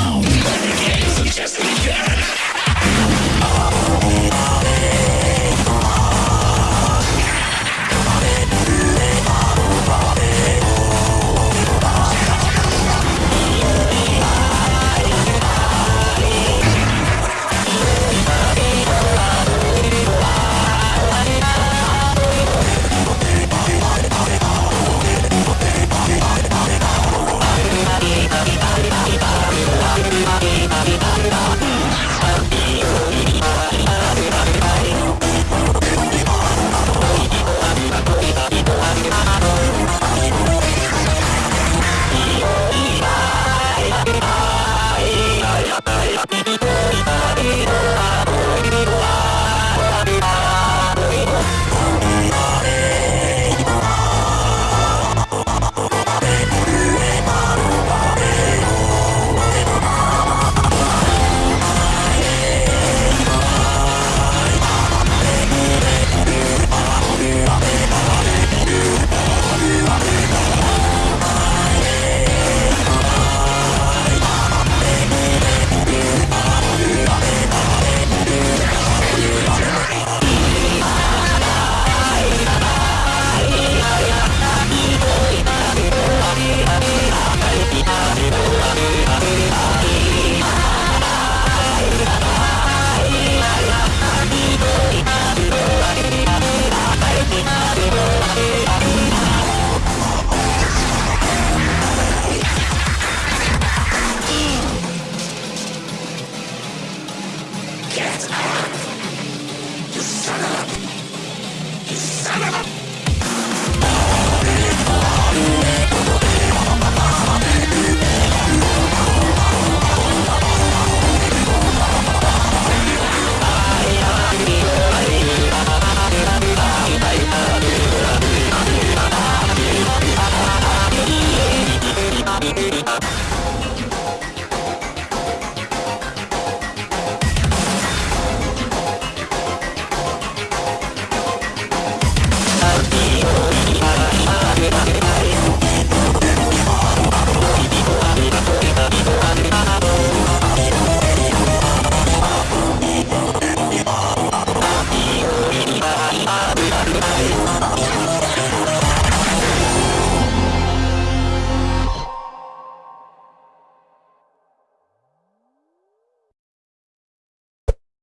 Games Clown. Thank you. Yeah. さらば